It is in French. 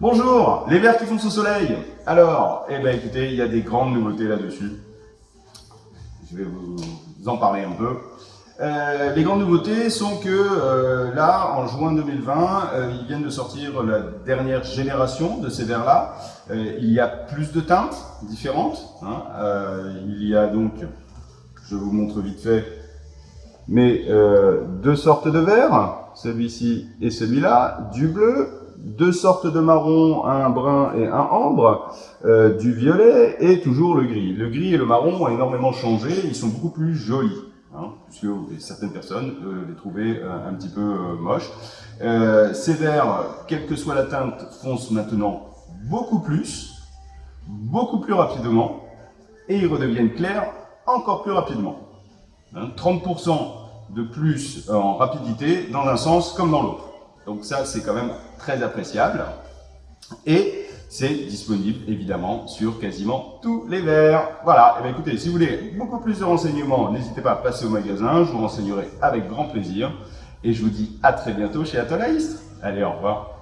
Bonjour, les verres qui font au soleil. Alors, eh ben écoutez, il y a des grandes nouveautés là-dessus. Je vais vous en parler un peu. Euh, les grandes nouveautés sont que euh, là, en juin 2020, euh, ils viennent de sortir la dernière génération de ces verres-là. il y a plus de teintes différentes. Hein. il y a donc, je vous montre vite fait, mais deux sortes de verres, celui-ci et celui-là, du bleu, deux sortes de marron, un brun et un ambre, euh, du violet et toujours le gris. Le gris et le marron ont énormément changé, ils sont beaucoup plus jolis, hein, puisque certaines personnes euh, les trouvaient euh, un petit peu moches. ces verres, quelle que soit la teinte, foncent maintenant beaucoup plus, beaucoup plus rapidement, et ils redeviennent clairs encore plus rapidement. 30% hein, de plus en rapidité dans un sens comme dans l'autre. Donc ça, c'est quand même très appréciable. Et c'est disponible évidemment sur quasiment tous les verres. Voilà, et eh bien écoutez, si vous voulez beaucoup plus de renseignements, n'hésitez pas à passer au magasin, je vous renseignerai avec grand plaisir. Et je vous dis à très bientôt chez Atolaïst. Allez, au revoir.